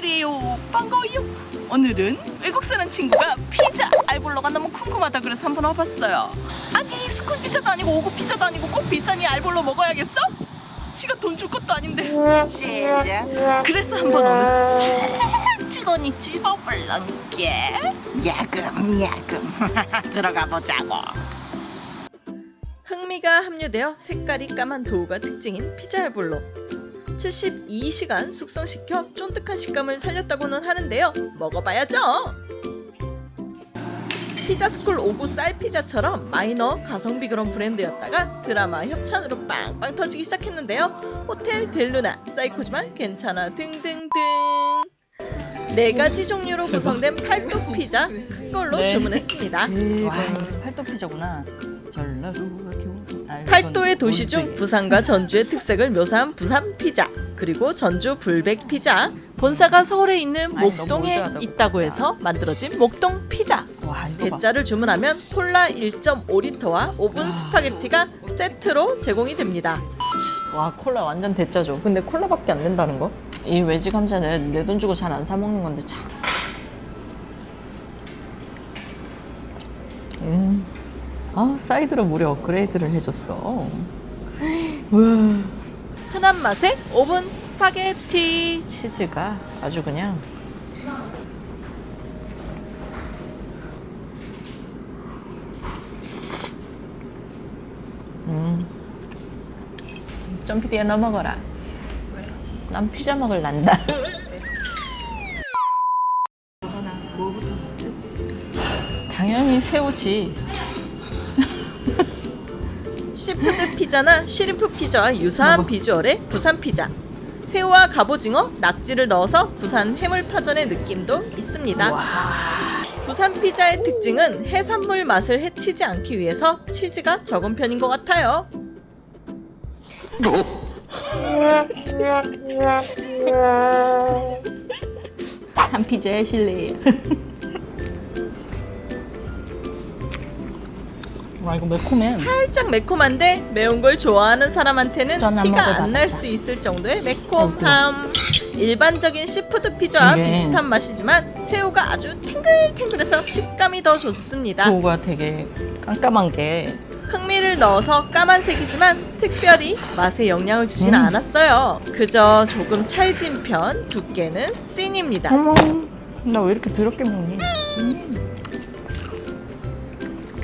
목소리예요 반가워요 오늘은 외국 사는 친구가 피자 알볼로가 너무 궁금하다 그래서 한번 와봤어요 아니 스쿨 피자도 아니고 오구 피자도 아니고 꼭 비싼 이 알볼로 먹어야겠어? 지가 돈 줄 것도 아닌데 진짜 그래서 한번 오늘 싹 찍어니 집어볼란게 야금 야금 들어가 보자고 흑미가 함유되어 색깔이 까만 도우가 특징인 피자 알볼로 72시간 숙성시켜 쫀득한 식감을 살렸다고는 하는데요. 먹어봐야죠. 피자스쿨 오구쌀피자처럼 마이너 가성비 그런 브랜드였다가 드라마 협찬으로 빵빵 터지기 시작했는데요. 호텔 델루나 사이코지만 괜찮아 등등등. 네 가지 종류로 구성된 팔도 피자 큰 걸로 네. 주문했습니다. 와. 팔도 피자구나. 아, 팔도의 도시 중. 부산과 전주의 특색을 묘사한 부산 피자 그리고 전주 불백 피자 본사가 서울에 있는 목동에. 있다고 해서 만들어진 목동 피자 대짜를 주문하면 콜라 1.5리터와 오븐 스파게티가 세트로 제공이 됩니다 와 콜라 완전 대짜죠. 근데 콜라밖에 안 된다는 거? 이 웨지 감자는 내 돈 주고 잘 안 사 먹는 건데 참. 음. 아 사이드로 무려 업그레이드를 해줬어. 와 흔한 맛의 오븐 스파게티 치즈가 아주 그냥. 음. 점피디야 너 먹어라. 난 피자 먹을란다. 먹지? 당연히 새우지. seafood 피자나 shrimp 피자와 유사한. 비주얼의 부산 피자 새우와 갑오징어, 낙지를 넣어서 부산 해물파전의 느낌도 있습니다 부산 피자의 특징은 해산물 맛을 해치지 않기 위해서 치즈가 적은 편인 것 같아요 한 피자에 실례. 와 이거 매콤해. 살짝 매콤한데 매운 걸 좋아하는 사람한테는 티가 안 날. 수 있을 정도의 매콤함 일반적인 seafood 피자와 이게 비슷한 맛이지만 새우가 아주 탱글탱글해서 식감이 더 좋습니다 dough가 되게 깜깜한 게 흑미를 넣어서 까만색이지만 특별히 맛에 영향을 주진 음. 않았어요. 그저 조금 찰진 편, 두께는 씬입니다. 어머 나 왜 이렇게 더럽게 먹니? 음.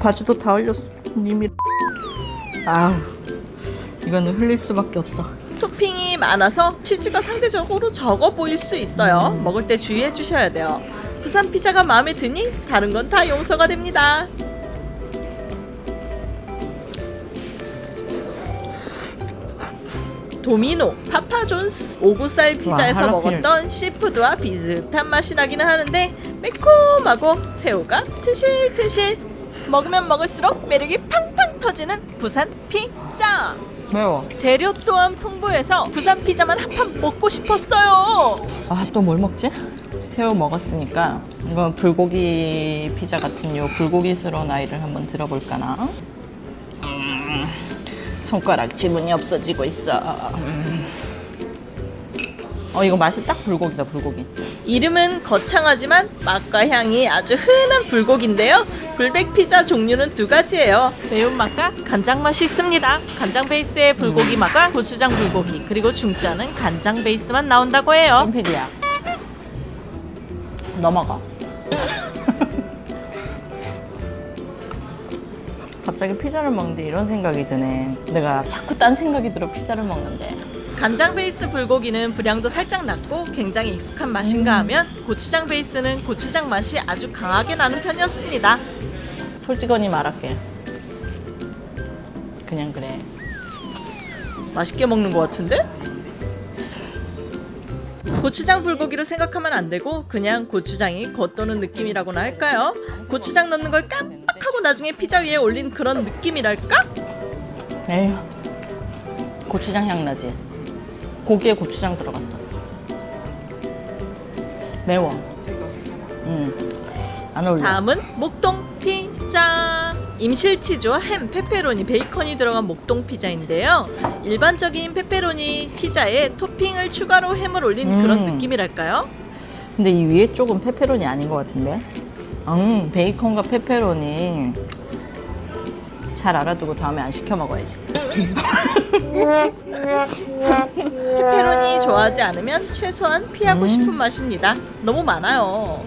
바지도 다 흘렸어 님이 아우 이거는 흘릴 수밖에 없어 토핑이 많아서 치즈가 상대적으로 적어 보일 수 있어요. 음. 먹을 때 주의해 주셔야 돼요. 부산 피자가 마음에 드니 다른 건 다 용서가 됩니다. 도미노, 파파존스, 오구쌀 피자에서 할라피뇨. 먹었던 seafood와 비슷한 맛이 나기는 하는데 매콤하고 새우가 토실토실 먹으면 먹을수록 매력이 팡팡 터지는 부산 피자. 매워. 재료 또한 풍부해서 부산 피자만 한 판 먹고 싶었어요. 아 또 뭘 먹지? 새우 먹었으니까 이건 불고기 피자 같은 요 불고기스러운 아이를 한번 들어볼까나? 음, 손가락 지문이 없어지고 있어. 음. 어 이거 맛이 딱 불고기다 불고기. 이름은 거창하지만 맛과 향이 아주 흔한 불고기인데요. 불백 피자 종류는 두 가지예요. 매운맛과 간장 맛이 있습니다. 간장 베이스의 불고기 맛과 고추장 불고기 그리고 중짜는 간장 베이스만 나온다고 해요. 쫀피디야. 넘어가. 갑자기 피자를 먹는데 이런 생각이 드네. 내가 자꾸 딴 생각이 들어 피자를 먹는데 간장 베이스 불고기는 분량도 살짝 낮고 굉장히 익숙한 맛인가 하면 고추장 베이스는 고추장 맛이 아주 강하게 나는 편이었습니다 솔직하니 말할게 그냥 그래 맛있게 먹는 것 같은데? 고추장 불고기로 생각하면 안 되고 그냥 고추장이 겉도는 느낌이라고나 할까요? 고추장 넣는 걸 깜빡하고 나중에 피자 위에 올린 그런 느낌이랄까? 에휴 고추장 향 나지 고기에 고추장 들어갔어. 매워. 응안 어울려. 다음은 목동 피자. 임실치즈와 햄, 페페로니, 베이컨이 들어간 목동 피자인데요. 일반적인 페페로니 피자에 토핑을 추가로 햄을 올린 그런 음. 느낌이랄까요? 근데 이 위에 쪽은 페페로니 아닌 것 같은데? 음, 베이컨과 페페로니 잘 알아두고 다음에 안 시켜 먹어야지. 페페로니 좋아하지 않으면 최소한 피하고 음. 싶은 맛입니다. 너무 많아요.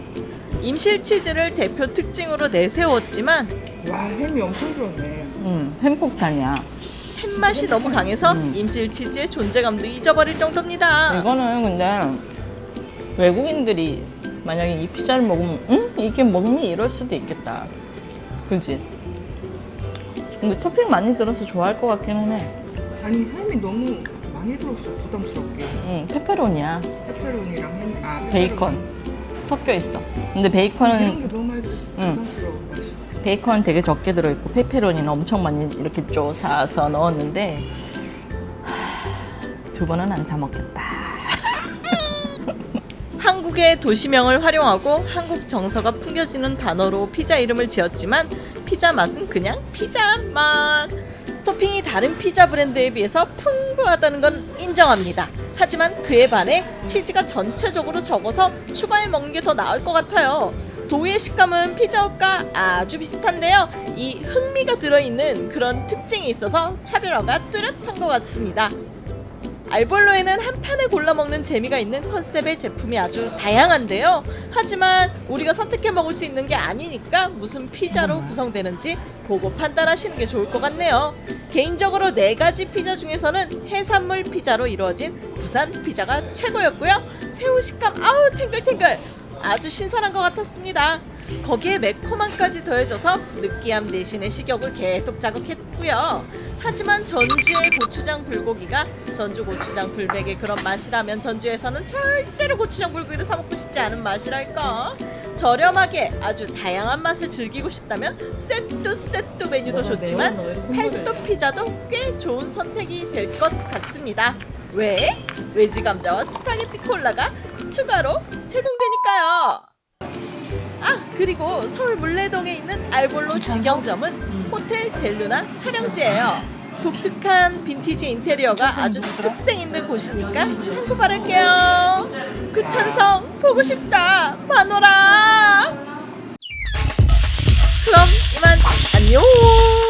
임실 치즈를 대표 특징으로 내세웠지만 와 햄이 엄청 들었네. 음, 햄폭탄이야. 햄 맛이 너무 강해서 음. 임실 치즈의 존재감도 잊어버릴 정도입니다. 이거는 근데 외국인들이 만약에 이 피자를 먹으면 응? 이게 먹니? 이럴 수도 있겠다. 그지? 근데 토핑 많이 들어서 좋아할 것 같기는 해. 아니 햄이 너무 많이 들었어 부담스럽게. 응, 페페로니야. 페페로니랑 햄, 아 베이컨 섞여 있어. 근데 이런 베이컨은 게 너무 많이 들었어. 응. 부담스러워 맛이. 베이컨은 되게 적게 들어있고 페페로니는 엄청 많이 이렇게 쪼사서 넣었는데 하, 두 번은 안 사 먹겠다. 한국의 도시명을 활용하고 한국 정서가 풍겨지는 단어로 피자 이름을 지었지만 피자 맛은 그냥 피자 맛. 토핑이 다른 피자 브랜드에 비해서 풍부하다는 건 인정합니다. 하지만 그에 반해 치즈가 전체적으로 적어서 추가해 먹는 게 더 나을 것 같아요. 도우의 식감은 피자헛과 아주 비슷한데요. 이 흥미가 들어있는 그런 특징이 있어서 차별화가 뚜렷한 것 같습니다. 알볼로에는 한 판에 골라 먹는 재미가 있는 컨셉의 제품이 아주 다양한데요. 하지만 우리가 선택해 먹을 수 있는 게 아니니까 무슨 피자로 구성되는지 보고 판단하시는 게 좋을 것 같네요. 개인적으로 네 가지 피자 중에서는 해산물 피자로 이루어진 부산 피자가 최고였고요. 새우 식감 아우 탱글탱글 아주 신선한 것 같았습니다. 거기에 매콤함까지 더해져서 느끼함 대신에 식욕을 계속 자극했고요. 하지만 전주의 고추장 불고기가 전주 고추장 불백의 그런 맛이라면 전주에서는 절대로 고추장 불고기를 사 먹고 싶지 않은 맛이랄까. 저렴하게 아주 다양한 맛을 즐기고 싶다면 쇠뚜 쇠뚜 메뉴도 좋지만 팔도 피자도 꽤 좋은 선택이 될 것 같습니다. 왜? 웨지 감자와 스파게티 콜라가 추가로 제공되니까요. 아 그리고 서울 문래동에 있는 알볼로 직영점은 호텔 델루나 촬영지예요. 독특한 빈티지 인테리어가 아주 특색 있는 곳이니까 참고 바랄게요. 구찬성 보고 싶다 마노라. 그럼 이만 안녕.